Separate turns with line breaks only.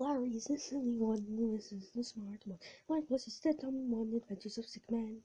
Larry is the silly one, Louis is the smart one, Marvelous is the dumb one, Adventures of sick men.